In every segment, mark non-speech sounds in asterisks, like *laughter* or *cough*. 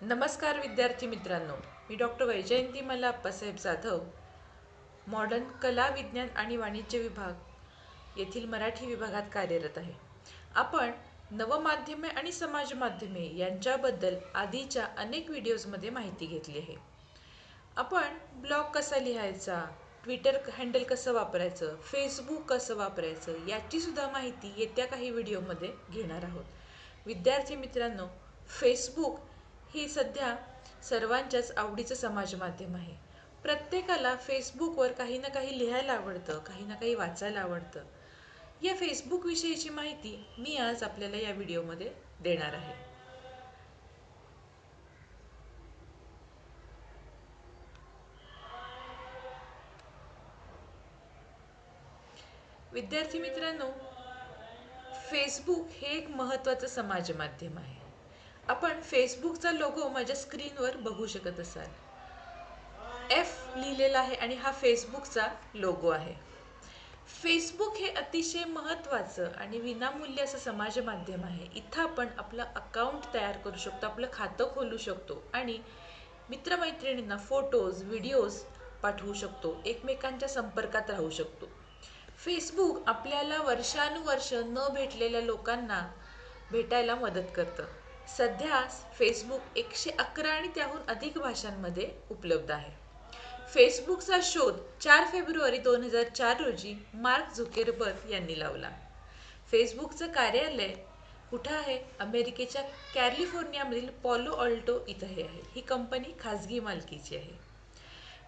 नमस्कार विद्यार्थी मित्रांनो. मी डॉक्टर वैजयंती मला अप्पासाहेब जाधव मॉडर्न कला विज्ञान आणि वाणिज्य विभाग येथील मराठी विभागात कार्यरत आहे. आपण नवमाध्यमे आणि समाज माध्यमे यांच्याबद्दल आधीच्या अनेक व्हिडिओजमध्ये माहिती घेतली आहे. आपण ब्लॉग कसा लिहायचा ट्विटर हँडल कसं वापरायचं फेसबुक कसं वापरायचं याचीसुद्धा माहिती येत्या काही व्हिडिओमध्ये घेणार आहोत. विद्यार्थी मित्रांनो फेसबुक ही सध्या सर्वांच्याच आवडीचं समाज माध्यम आहे. प्रत्येकाला फेसबुकवर काही ना काही लिहायला आवडतं काही ना काही वाचायला आवडतं. या फेसबुकविषयीची माहिती मी आज आपल्याला या व्हिडिओमध्ये देणार आहे. विद्यार्थी मित्रांनो फेसबुक हे एक महत्त्वाचं समाज माध्यम आहे. आपण फेसबुकचा लोगो माझ्या स्क्रीनवर बघू शकत असाल. एफ लिहिलेला आहे आणि हा फेसबुकचा लोगो आहे. फेसबुक हे अतिशय महत्त्वाचं आणि विनामूल्य असं समाज माध्यम आहे. इथं आपण आपलं अकाउंट तयार करू शकतो आपलं खातं खोलू शकतो आणि मित्रमैत्रिणींना फोटोज व्हिडिओज पाठवू शकतो एकमेकांच्या संपर्कात राहू शकतो. फेसबुक आपल्याला वर्षानुवर्ष न भेटलेल्या लोकांना भेटायला मदत करतं. सध्या फेसबुक एकशे अकरा आणि त्याहून अधिक भाषांमध्ये उपलब्ध आहे. फेसबुकचा शोध चार फेब्रुवारी दोन हजार चार रोजी मार्क झुकेरबर्ग यांनी लावला. फेसबुकचं कार्यालय कुठं आहे? अमेरिकेच्या कॅलिफोर्नियामधील पॉलो ऑल्टो इथं हे आहे. ही कंपनी खाजगी मालकीची आहे.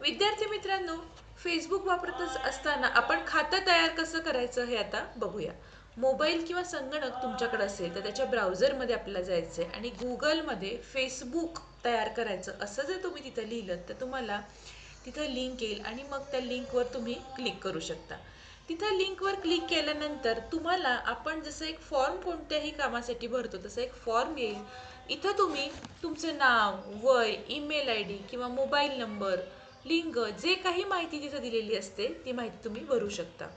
विद्यार्थी मित्रांनो फेसबुक वापरत असताना आपण खातं तयार कसं करायचं हे आता बघूया. मोबाईल किंवा संगणक तुमच्याकडे असेल तर त्याच्या ब्राउझरमध्ये आपल्याला जायचं आहे आणि गुगलमध्ये फेसबुक तयार करायचं. असं जर तुम्ही तिथं लिहिलं तर तुम्हाला तिथं लिंक येईल आणि मग त्या लिंकवर तुम्ही क्लिक करू शकता. तिथं लिंकवर क्लिक केल्यानंतर तुम्हाला आपण जसं एक फॉर्म कोणत्याही कामासाठी भरतो तसं एक फॉर्म येईल. इथं तुम्ही तुमचं नाव वय ईमेल आय डी किंवा मोबाईल नंबर लिंग जे काही माहिती तिथं दिलेली असते ती माहिती तुम्ही भरू शकता.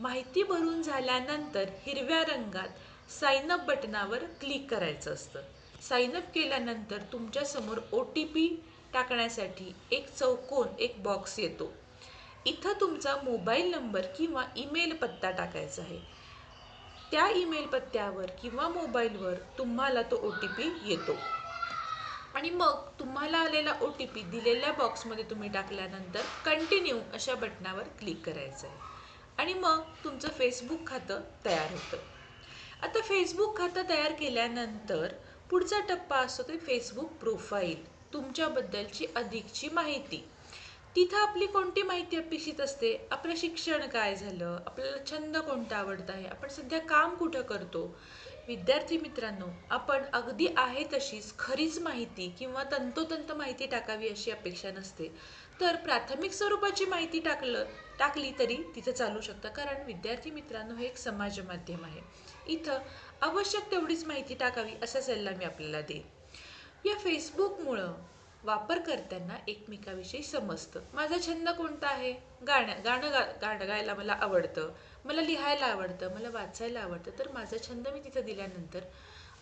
माहिती भरून झाल्यानंतर हिरव्या रंगात साइनअप बटनावर क्लिक करायचं असतं. साईनअप केल्यानंतर तुमच्यासमोर ओ टी पी टाकण्यासाठी एक चौकोन एक बॉक्स येतो. इथं तुमचा मोबाईल नंबर किंवा ईमेल पत्ता टाकायचा आहे. त्या ईमेल पत्त्यावर किंवा मोबाईलवर तुम्हाला तो ओ टी पी येतो. आणि मग तुम्हाला आलेला ओ टी पी दिलेल्या बॉक्समध्ये तुम्ही टाकल्यानंतर कंटिन्यू अशा बटनावर क्लिक करायचं आहे. आणि मग तुमचं फेसबुक खातं तयार होतं. आता फेसबुक खातं तयार केल्यानंतर पुढचा टप्पा असतो ते फेसबुक प्रोफाईल तुमच्याबद्दलची अधिकची माहिती. तिथं आपली कोणती माहिती अपेक्षित असते? आपलं शिक्षण काय झालं? आपल्याला छंद कोणता आवडत आहे? आपण सध्या काम कुठं करतो? विद्यार्थी मित्रांनो आपण अगदी आहे तशीच खरीच माहिती किंवा तंतोतंत माहिती टाकावी अशी अपेक्षा नसते. तर प्राथमिक स्वरूपाची माहिती टाकलं टाकली तरी तिथं चालू शकतं. कारण विद्यार्थी मित्रांनो हे एक समाज माध्यम आहे. इथं आवश्यक तेवढीच माहिती टाकावी असा सल्ला मी आपल्याला देईन. या फेसबुकमुळं वापरकर्त्यांना एकमेकाविषयी समजतं. माझा छंद कोणता आहे? गाण्या गाणं गा गाणं गायला मला आवडतं. मला लिहायला आवडतं मला वाचायला आवडतं. तर माझा छंद मी तिथं दिल्यानंतर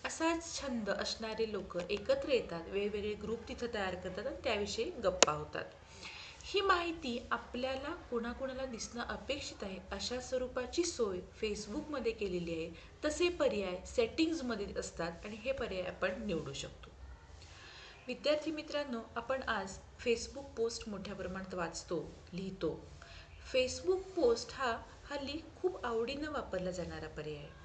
असाच छंद असणारे लोक एकत्र येतात वेगवेगळे ग्रुप तिथं तयार करतात आणि त्याविषयी गप्पा होतात. ही माहिती आपल्याला कोणाकोणाला दिसणं अपेक्षित आहे अशा स्वरूपाची सोय फेसबुकमध्ये केलेली आहे. तसे पर्याय सेटिंग्जमध्ये असतात आणि हे पर्याय आपण निवडू शकतो. विद्यार्थी मित्रांनो आपण आज फेसबुक पोस्ट मोठ्या प्रमाणात वाचतो लिहितो. फेसबुक पोस्ट हा हल्ली खूप आवडीनं वापरला जाणारा पर्याय आहे.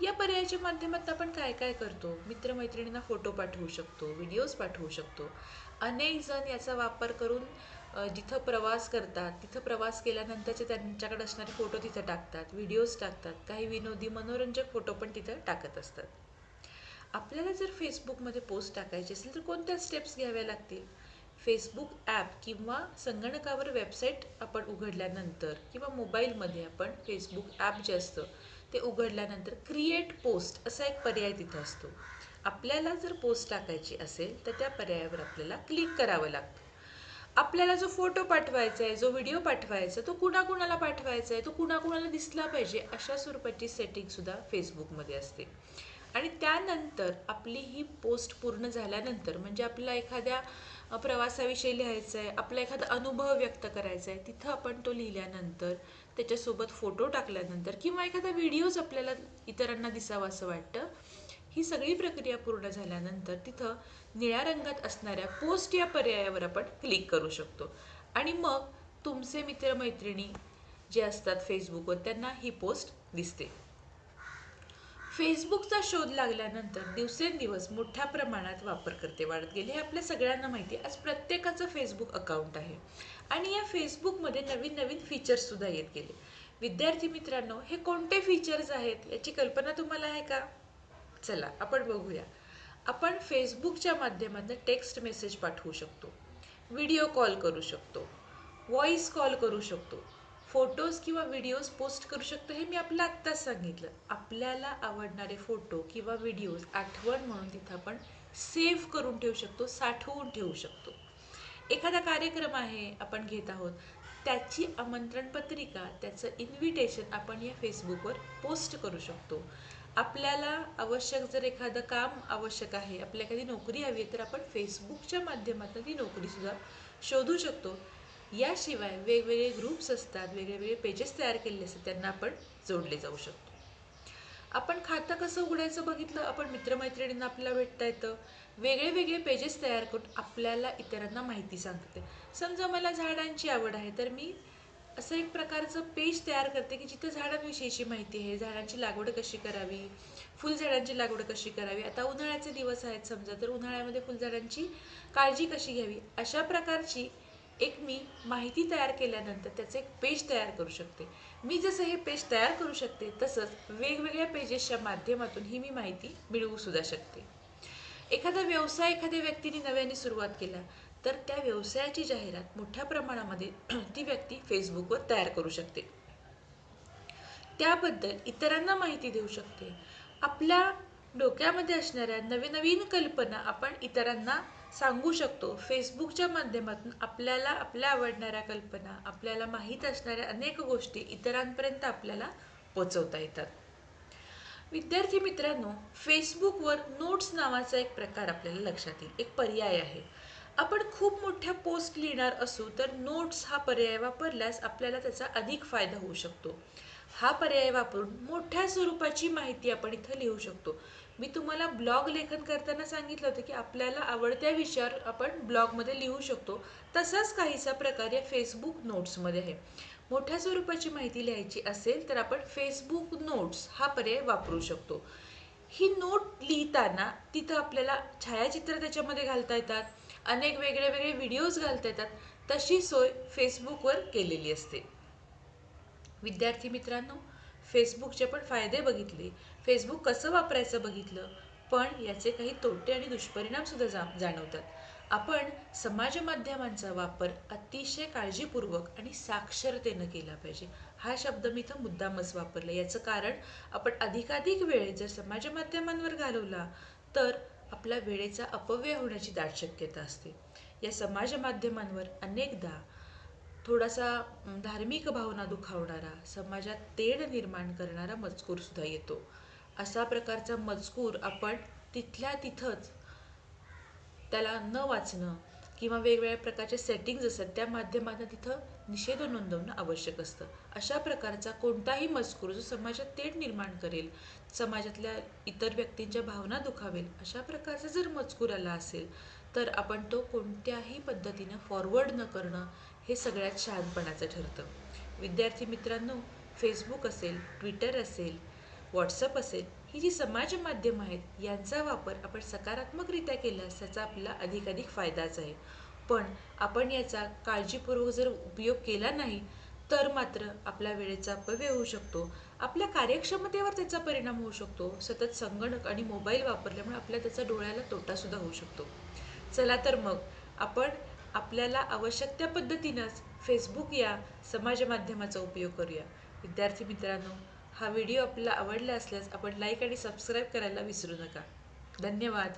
या पर्यायाच्या माध्यमातून आपण काय काय करतो? मित्रमैत्रिणींना फोटो पाठवू शकतो व्हिडिओज पाठवू शकतो. अनेक जण याचा वापर करून जिथं प्रवास करतात तिथं प्रवास केल्यानंतरचे त्यांच्याकडे असणारे फोटो तिथं टाकतात व्हिडिओज टाकतात. काही विनोदी मनोरंजक फोटो पण तिथं टाकत असतात. आपल्याला जर फेसबुकमध्ये पोस्ट टाकायची असेल तर कोणत्या स्टेप्स घ्याव्या लागतील? फेसबुक ॲप किंवा संगणकावर वेबसाईट आपण उघडल्यानंतर किंवा मोबाईलमध्ये आपण फेसबुक ॲप जे असतं ते उघडल्यानंतर क्रिएट पोस्ट असा एक पर्याय तिथं असतो. आपल्याला जर पोस्ट टाकायची असेल तर त्या पर्यायावर आपल्याला क्लिक करावं लागतं. आपल्याला जो फोटो पाठवायचा आहे जो व्हिडिओ पाठवायचा तो कुणाकुणाला पाठवायचा आहे तो कुणाकुणाला दिसला पाहिजे अशा स्वरूपाची सेटिंगसुद्धा फेसबुकमध्ये असते. आणि त्यानंतर आपली ही पोस्ट पूर्ण झाल्यानंतर म्हणजे आपल्याला एखाद्या प्रवासाविषयी लिहायचं आहे आपला एखादा अनुभव व्यक्त करायचा आहे तिथं आपण तो लिहिल्यानंतर त्याच्यासोबत फोटो टाकल्यानंतर किंवा एखादा व्हिडिओज आपल्याला इतरांना दिसावा असं वाटतं ही सगळी प्रक्रिया पूर्ण झाल्यानंतर तिथं निळ्या रंगात असणाऱ्या पोस्ट या पर्यायावर आपण क्लिक करू शकतो. आणि मग तुमचे मित्रमैत्रिणी जे असतात फेसबुकवर त्यांना ही पोस्ट दिसते. फेसबुकचा शोध लागल्यानंतर दिवसेंदिवस मोठ्या प्रमाणात वापरकर्ते वाढत गेले. हे आपल्या सगळ्यांना माहिती आहे. आज प्रत्येकाचं फेसबुक अकाउंट आहे. आणि या फेसबुकमध्ये नवीन नवीन फीचर्ससुद्धा येत गेले. विद्यार्थी मित्रांनो हे कोणते फीचर्स आहेत याची कल्पना तुम्हाला आहे का? चला आपण बघूया. आपण फेसबुकच्या माध्यमातून टेक्स्ट मेसेज पाठवू शकतो. व्हिडिओ कॉल करू शकतो. व्हॉइस कॉल करू शकतो. फोटोज किंवा व्हिडिओज पोस्ट करू शकतो हे मी आपल्याला आत्ताच सांगितलं. आपल्याला आवडणारे फोटो किंवा व्हिडिओज आठवण म्हणून तिथं आपण सेव्ह करून ठेवू शकतो साठवून ठेवू शकतो. एखादा कार्यक्रम आहे आपण घेत आहोत त्याची आमंत्रण पत्रिका त्याचं इन्व्हिटेशन आपण या फेसबुकवर पोस्ट करू शकतो. आपल्याला आवश्यक जर एखादं काम आवश्यक आहे आपल्या एखादी नोकरी हवी आहे तर आपण फेसबुकच्या माध्यमातून ती नोकरीसुद्धा शोधू शकतो. याशिवाय वेगवेगळे ग्रुप्स असतात वेगवेगळे पेजेस तयार केलेले असतात त्यांना आपण जोडले जाऊ शकतो. आपण खातं कसं उघडायचं बघितलं आपण मित्रमैत्रिणींना आपल्याला भेटता येतं. वेगळे वेगळे पेजेस तयार करून आपल्याला इतरांना माहिती सांगते. समजा मला झाडांची आवड आहे तर मी असं एक प्रकारचं पेज तयार करते की जिथे झाडांविषयीची माहिती आहे झाडांची लागवड कशी करावी फुलझाडांची लागवड कशी करावी. आता उन्हाळ्याचे दिवस आहेत समजा तर उन्हाळ्यामध्ये फुलझाडांची काळजी कशी घ्यावी? अशा प्रकारची एक मी माहिती तयार केल्यानंतर त्याचं एक पेज तयार करू शकते. मी जसं हे पेज तयार करू शकते तसंच वेगवेगळ्या पेजेसच्या माध्यमातून ही मी माहिती मिळवू सुद्धा शकते. एखादा व्यवसाय एखाद्या व्यक्तीने नव्याने सुरुवात केला तर त्या व्यवसायाची जाहिरात मोठ्या प्रमाणामध्ये *clears throat* ती व्यक्ती फेसबुकवर तयार करू शकते. त्याबद्दल इतरांना माहिती देऊ शकते. आपल्या डोक्यामध्ये असणाऱ्या नवीन नवीन कल्पना आपण इतरांना सांगू शकतो. फेसबुकच्या माध्यमातून आपल्याला आपल्या आवडणाऱ्या कल्पना आपल्याला माहीत असणाऱ्या अनेक गोष्टी इतरांपर्यंत आपल्याला पोचवता येतात. विद्यार्थी मित्रांनो फेसबुकवर नोट्स नावाचा एक प्रकार आपल्याला लक्षात येईल. एक पर्याय आहे. आपण खूप मोठ्या पोस्ट लिहिणार असू तर नोट्स हा पर्याय वापरल्यास आपल्याला त्याचा अधिक फायदा होऊ शकतो. हा पर्याय वापरून मोठ्या स्वरूपाची माहिती आपण इथं लिहू शकतो. मी तुम्हाला ब्लॉग लेखन करताना सांगितलं होतं की आपल्याला आवडत्या विषयावर आपण ब्लॉगमध्ये लिहू शकतो. तसाच काहीसा प्रकार या फेसबुक नोट्समध्ये आहे. मोठ्या स्वरूपाची माहिती लिहायची असेल तर आपण फेसबुक नोट्स हा पर्याय वापरू शकतो. ही नोट लिहिताना तिथं आपल्याला छायाचित्र त्याच्यामध्ये घालता येतात. अनेक वेगळे वेगळे व्हिडिओज घालता येतात. तशी सोय फेसबुकवर केलेली असते. विद्यार्थी मित्रांनो फेसबुकचे पण फायदे बघितले. फेसबुक कसं वापरायचं बघितलं पण याचे काही तोटे आणि दुष्परिणाम सुद्धा जा जाणवतात. आपण समाज माध्यमांचा वापर अतिशय काळजीपूर्वक आणि साक्षरतेनं केला पाहिजे. हा शब्द मी इथं मुद्दामच वापरला. याचं कारण आपण अधिकाधिक वेळ जर समाज माध्यमांवर घालवला तर आपल्या वेळेचा अपव्यय होण्याची दाट शक्यता असते. या समाज माध्यमांवर अनेकदा थोडासा धार्मिक भावना दुखावणारा समाजात तेढ निर्माण करणारा मजकूर सुद्धा येतो. असा प्रकारचा मजकूर आपण तिथल्या तिथंच त्याला न वाचणं किंवा वेगवेगळ्या प्रकारचे सेटिंग्ज असतात त्या माध्यमातून तिथं निषेध नोंदवणं आवश्यक असतं. अशा प्रकारचा कोणताही मजकूर जो समाजात तेढ निर्माण करेल समाजातल्या इतर व्यक्तींच्या भावना दुखावेल अशा प्रकारचा जर मजकूर आला असेल तर आपण तो कोणत्याही पद्धतीनं फॉरवर्ड न करणं हे सगळ्यात शहाणपणाचं ठरतं. विद्यार्थी मित्रांनो फेसबुक असेल ट्विटर असेल व्हॉट्सअप असेल ही जी समाज माध्यम आहेत यांचा वापर आपण सकारात्मकरित्या केल्यास त्याचा आपला अधिकाधिक फायदाच आहे. पण आपण याचा काळजीपूर्वक जर उपयोग केला नाही तर मात्र आपल्या वेळेचा अपव्यय होऊ शकतो. आपल्या कार्यक्षमतेवर त्याचा परिणाम होऊ शकतो. सतत संगणक आणि मोबाईल वापरल्यामुळे आपल्या त्याचा डोळ्याला तोटासुद्धा होऊ शकतो. चला तर मग आपण आपल्याला आवश्यक त्या पद्धतीनंच फेसबुक या समाज माध्यमाचा उपयोग करूया. विद्यार्थी मित्रांनो हा व्हिडिओ आपल्याला आवडला असल्यास आपण लाईक आणि सबस्क्राईब करायला विसरू नका. धन्यवाद.